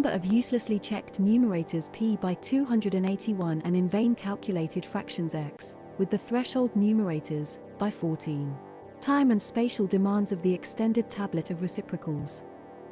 number of uselessly checked numerators p by 281 and in vain calculated fractions x, with the threshold numerators, by 14. Time and spatial demands of the extended tablet of reciprocals.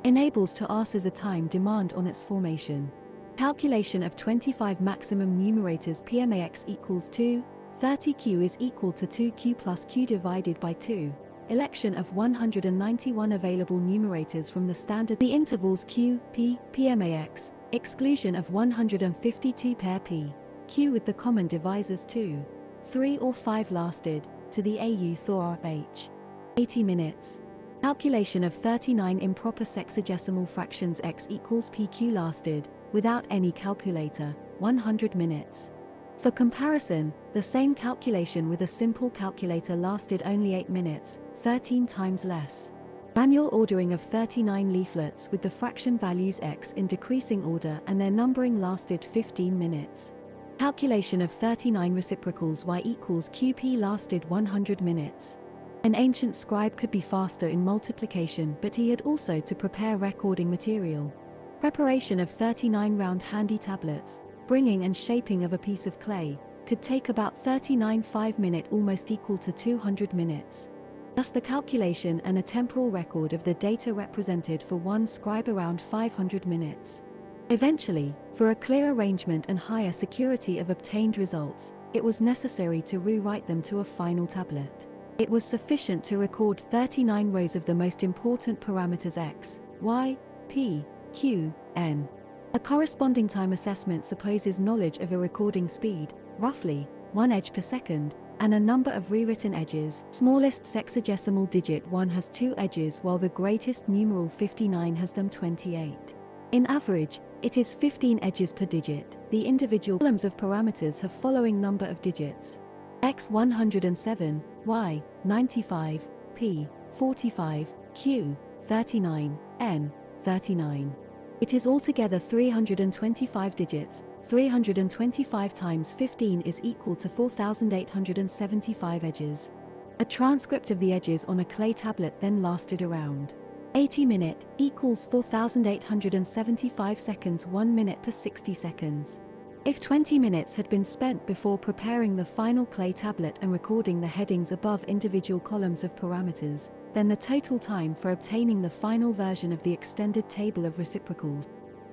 Enables to ask as a time demand on its formation. Calculation of 25 maximum numerators PMAX equals 2, 30Q is equal to 2Q plus Q divided by 2. Election of 191 available numerators from the standard the intervals Q, P, PMAX, exclusion of 152 pair P, Q with the common divisors 2, 3 or 5 lasted, to the AU Thor H. 80 minutes. Calculation of 39 improper sexagesimal fractions x equals PQ lasted, without any calculator, 100 minutes. For comparison, the same calculation with a simple calculator lasted only 8 minutes, 13 times less. Manual ordering of 39 leaflets with the fraction values x in decreasing order and their numbering lasted 15 minutes. Calculation of 39 reciprocals y equals qp lasted 100 minutes. An ancient scribe could be faster in multiplication but he had also to prepare recording material. Preparation of 39 round handy tablets, bringing and shaping of a piece of clay, could take about 39 5 minute almost equal to 200 minutes. Thus the calculation and a temporal record of the data represented for one scribe around 500 minutes. Eventually, for a clear arrangement and higher security of obtained results, it was necessary to rewrite them to a final tablet. It was sufficient to record 39 rows of the most important parameters x, y, p, Q, N. A corresponding time assessment supposes knowledge of a recording speed, roughly, 1 edge per second, and a number of rewritten edges. Smallest sexagesimal digit 1 has 2 edges while the greatest numeral 59 has them 28. In average, it is 15 edges per digit. The individual columns of parameters have following number of digits. x 107, y 95, p 45, q 39, n 39. It is altogether 325 digits, 325 times 15 is equal to 4,875 edges. A transcript of the edges on a clay tablet then lasted around 80 minute equals 4,875 seconds 1 minute per 60 seconds. If 20 minutes had been spent before preparing the final clay tablet and recording the headings above individual columns of parameters, then the total time for obtaining the final version of the extended table of reciprocals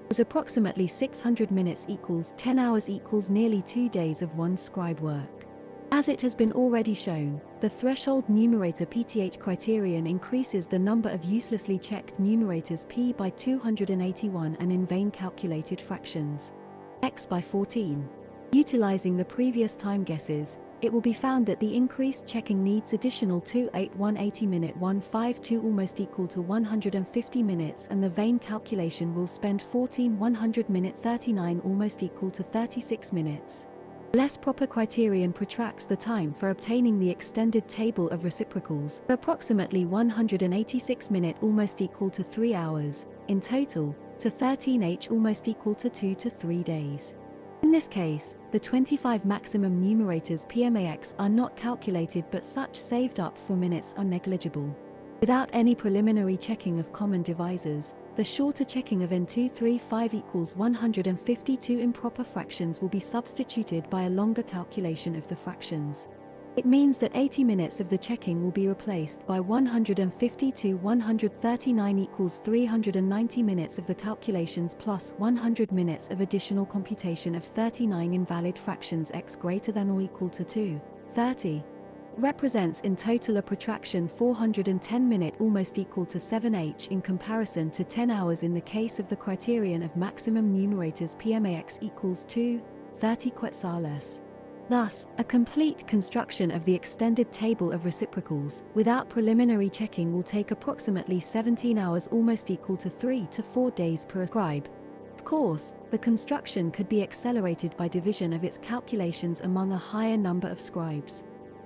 was approximately 600 minutes equals 10 hours equals nearly two days of one scribe work. As it has been already shown, the threshold numerator PTH criterion increases the number of uselessly checked numerators p by 281 and in vain calculated fractions x by 14. Utilizing the previous time guesses, it will be found that the increased checking needs additional 28180 minute 152 almost equal to 150 minutes and the vain calculation will spend 14 100 minute 39 almost equal to 36 minutes. Less proper criterion protracts the time for obtaining the extended table of reciprocals, approximately 186 minute almost equal to 3 hours, in total, to 13h almost equal to 2 to 3 days. In this case, the 25 maximum numerators PMAX are not calculated but such saved up for minutes are negligible. Without any preliminary checking of common divisors, the shorter checking of N235 equals 152 improper fractions will be substituted by a longer calculation of the fractions. It means that 80 minutes of the checking will be replaced by 152 139 equals 390 minutes of the calculations plus 100 minutes of additional computation of 39 invalid fractions x greater than or equal to 2, 30 represents in total a protraction 410 minute almost equal to 7h in comparison to 10 hours in the case of the criterion of maximum numerators PMAX equals 2, 30 quetzales. Thus, a complete construction of the extended table of reciprocals, without preliminary checking will take approximately 17 hours almost equal to 3 to 4 days per scribe. Of course, the construction could be accelerated by division of its calculations among a higher number of scribes.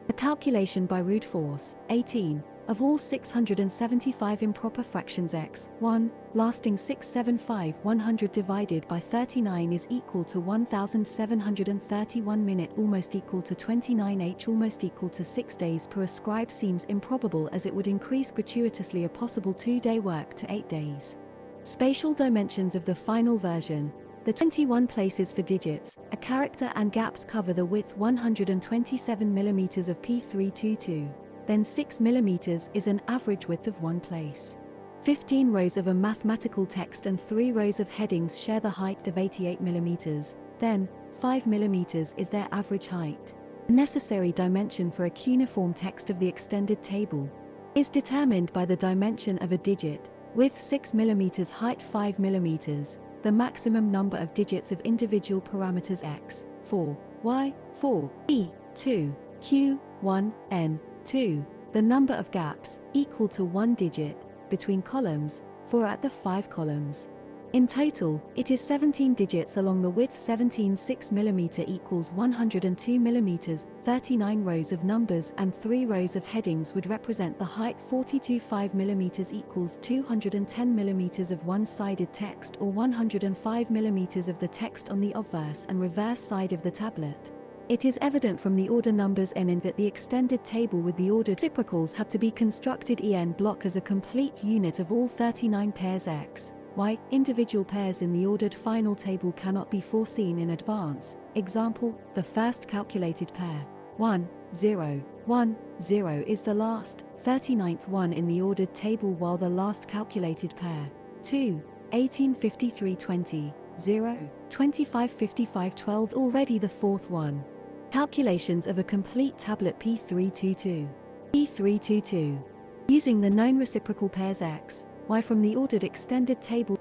A calculation by brute force, 18, of all 675 improper fractions x, 1, lasting 675 100 divided by 39 is equal to 1731 minute almost equal to 29h almost equal to 6 days per ascribe seems improbable as it would increase gratuitously a possible 2-day work to 8 days. Spatial dimensions of the final version. The 21 places for digits, a character and gaps cover the width 127 mm of P322. Then 6 mm is an average width of one place. 15 rows of a mathematical text and 3 rows of headings share the height of 88 mm. Then, 5 mm is their average height. Necessary dimension for a cuneiform text of the extended table is determined by the dimension of a digit, with 6 mm height 5 mm, the maximum number of digits of individual parameters x, 4, y, 4, e, 2, q, 1, n, 2, the number of gaps, equal to one digit, between columns, 4 at the 5 columns. In total, it is 17 digits along the width 17 6 mm equals 102 mm, 39 rows of numbers and 3 rows of headings would represent the height 42 5 mm equals 210 mm of one-sided text or 105 mm of the text on the obverse and reverse side of the tablet. It is evident from the order numbers n in that the extended table with the ordered reciprocals had to be constructed en block as a complete unit of all 39 pairs x. Y. Individual pairs in the ordered final table cannot be foreseen in advance. Example, the first calculated pair, 1, 0, 1, 0 is the last, 39th one in the ordered table while the last calculated pair, 2, 18 53 20, 0, 25 55 12 already the fourth one. Calculations of a complete tablet P322. P322. Using the known reciprocal pairs x, y from the ordered extended table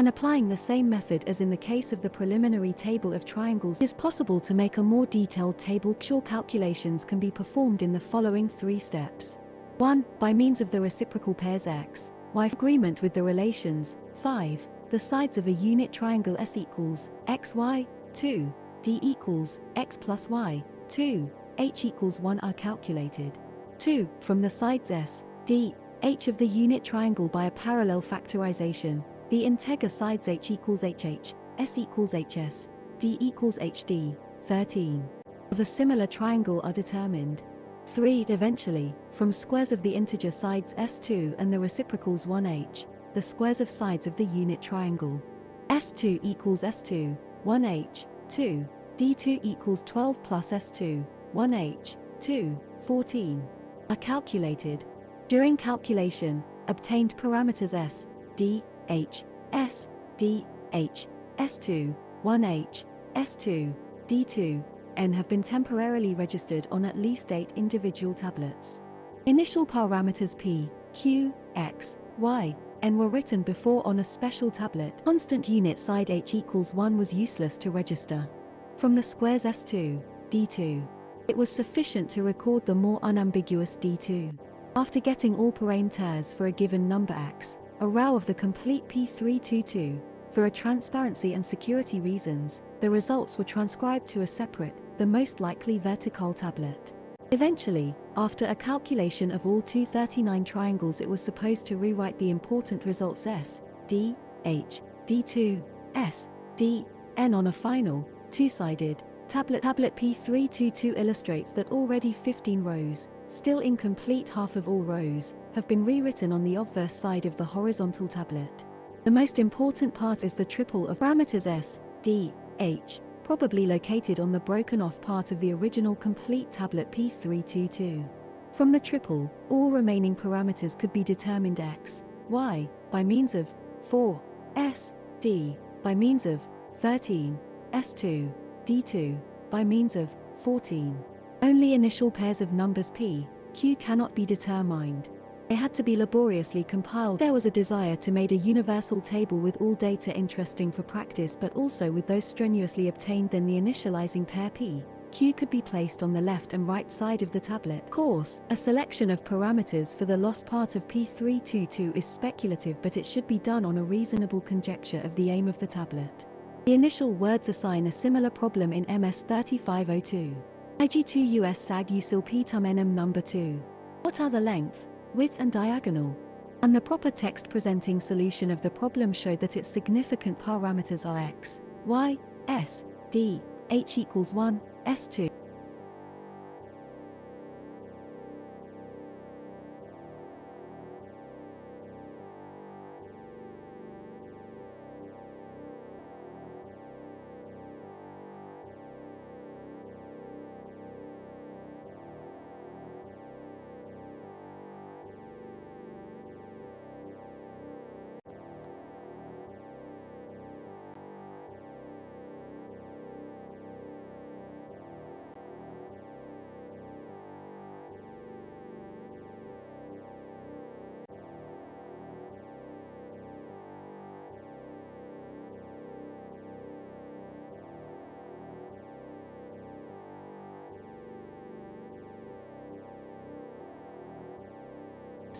and applying the same method as in the case of the preliminary table of triangles is possible to make a more detailed table Sure calculations can be performed in the following three steps. 1. By means of the reciprocal pairs x, y agreement with the relations, 5, the sides of a unit triangle S equals, x y, 2, d equals, x plus y, 2, h equals 1 are calculated. 2. From the sides S, d, h of the unit triangle by a parallel factorization, the integer sides h equals hh, s equals hs, d equals hd, 13. Of a similar triangle are determined. 3. Eventually, from squares of the integer sides s2 and the reciprocals 1h, the squares of sides of the unit triangle. s2 equals s2, 1h, 2, d2 equals 12 plus s2, 1h, 2, 14, are calculated. During calculation, obtained parameters s, d, h, s, d, h, s2, 1h, s2, d2, n have been temporarily registered on at least 8 individual tablets. Initial parameters p, q, x, y, n were written before on a special tablet. Constant unit side h equals 1 was useless to register. From the squares s2, d2, it was sufficient to record the more unambiguous d2. After getting all parameters for a given number x, a row of the complete P322, for a transparency and security reasons, the results were transcribed to a separate, the most likely vertical tablet. Eventually, after a calculation of all 239 triangles it was supposed to rewrite the important results S, D, H, D2, S, D, N on a final, two-sided, tablet. Tablet P322 illustrates that already 15 rows, still incomplete half of all rows, have been rewritten on the obverse side of the horizontal tablet. The most important part is the triple of parameters S, D, H, probably located on the broken off part of the original complete tablet P322. From the triple, all remaining parameters could be determined x, y, by means of 4, s, d, by means of 13, s2, d2, by means of 14. Only initial pairs of numbers p, q cannot be determined. They had to be laboriously compiled. There was a desire to make a universal table with all data interesting for practice but also with those strenuously obtained then the initializing pair p, q could be placed on the left and right side of the tablet. Course, a selection of parameters for the lost part of P322 is speculative but it should be done on a reasonable conjecture of the aim of the tablet. The initial words assign a similar problem in MS 3502. IG2 US SAG USIL NM number 2. What are the length, width and diagonal? And the proper text presenting solution of the problem showed that its significant parameters are x, y, s, d, h equals 1, s2.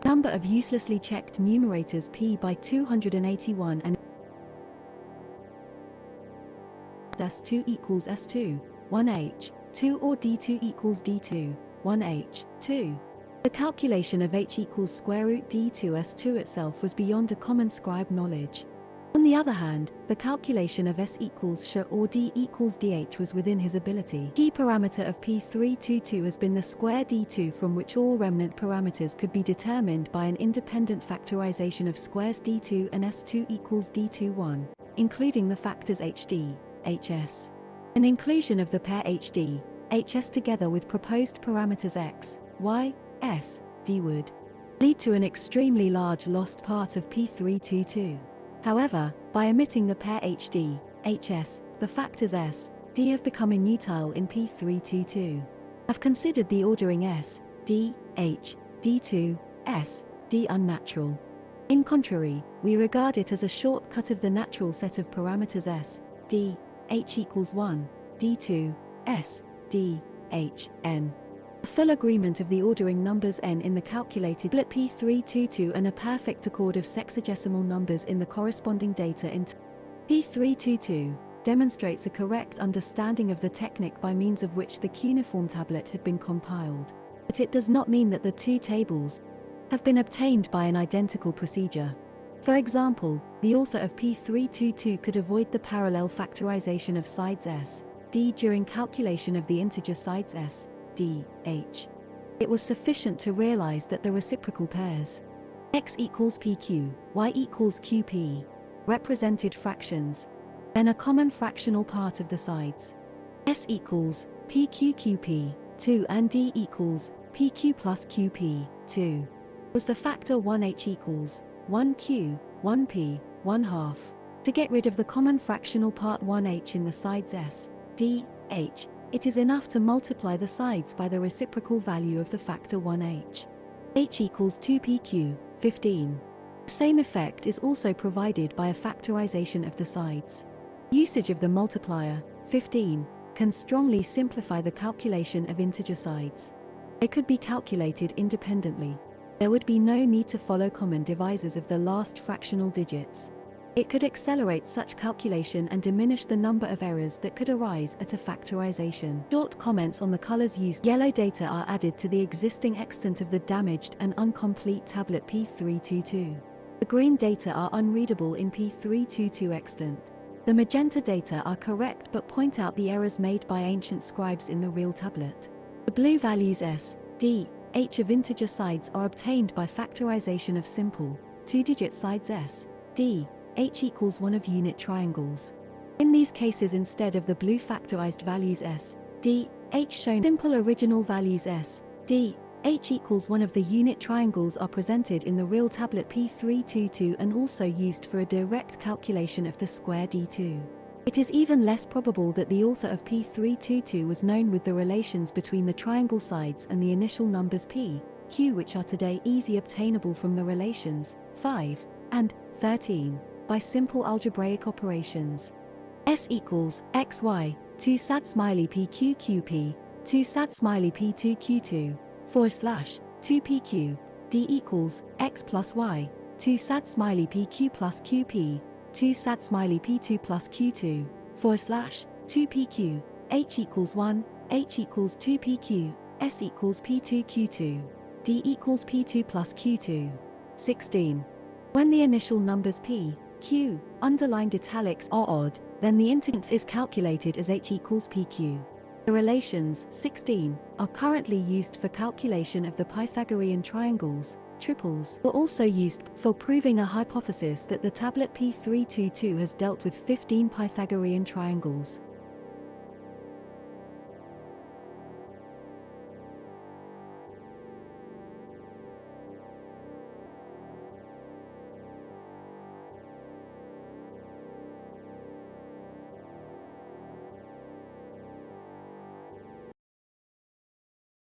Number of uselessly checked numerators p by 281 and S2 equals S2, 1H, 2 or D2 equals D2, 1H, 2. The calculation of H equals square root D2 S2 itself was beyond a common scribe knowledge. On the other hand, the calculation of S equals SH or D equals DH was within his ability. Key parameter of P322 has been the square D2 from which all remnant parameters could be determined by an independent factorization of squares D2 and S2 equals D21, including the factors HD, HS. An inclusion of the pair HD, HS together with proposed parameters X, Y, S, D would lead to an extremely large lost part of P322. However, by omitting the pair HD, HS, the factors S, D have become inutile in P322. I've considered the ordering S, D, H, D2, S, D unnatural. In contrary, we regard it as a shortcut of the natural set of parameters S, D, H equals 1, D2, S, D, H, N. A full agreement of the ordering numbers n in the calculated split P322 and a perfect accord of sexagesimal numbers in the corresponding data in P322 demonstrates a correct understanding of the technique by means of which the cuneiform tablet had been compiled. But it does not mean that the two tables have been obtained by an identical procedure. For example, the author of P322 could avoid the parallel factorization of sides s, d during calculation of the integer sides s, d, h. It was sufficient to realize that the reciprocal pairs x equals pq, y equals qp, represented fractions, then a common fractional part of the sides. s equals pqqp, 2 and d equals pq plus qp, 2. Was the factor 1h equals 1q, 1p, 1 half. To get rid of the common fractional part 1h in the sides s, d, h, it is enough to multiply the sides by the reciprocal value of the factor 1h. h equals 2pq, 15. The same effect is also provided by a factorization of the sides. Usage of the multiplier, 15, can strongly simplify the calculation of integer sides. They could be calculated independently. There would be no need to follow common divisors of the last fractional digits. It could accelerate such calculation and diminish the number of errors that could arise at a factorization. Short comments on the colors used. Yellow data are added to the existing extant of the damaged and incomplete tablet P322. The green data are unreadable in P322 extant. The magenta data are correct but point out the errors made by ancient scribes in the real tablet. The blue values S, D, H of integer sides are obtained by factorization of simple, two-digit sides S, D, h equals one of unit triangles. In these cases instead of the blue factorized values s, d, h shown simple original values s, d, h equals one of the unit triangles are presented in the real tablet P322 and also used for a direct calculation of the square d2. It is even less probable that the author of P322 was known with the relations between the triangle sides and the initial numbers p, q which are today easy obtainable from the relations 5 and 13 by simple algebraic operations. S equals xy, 2 sat smiley pqqp, 2 sat smiley p2q2, 4 slash, 2pq, d equals x plus y, 2 sat smiley pq plus qp, 2 sat smiley p2 plus q2, 4 slash, 2pq, h equals 1, h equals 2pq, s equals p2q2, d equals p2 plus q2. 16. When the initial numbers p, q, underlined italics are odd, then the integrand is calculated as h equals pq. The relations 16 are currently used for calculation of the Pythagorean triangles. Triples were also used for proving a hypothesis that the tablet P322 has dealt with 15 Pythagorean triangles.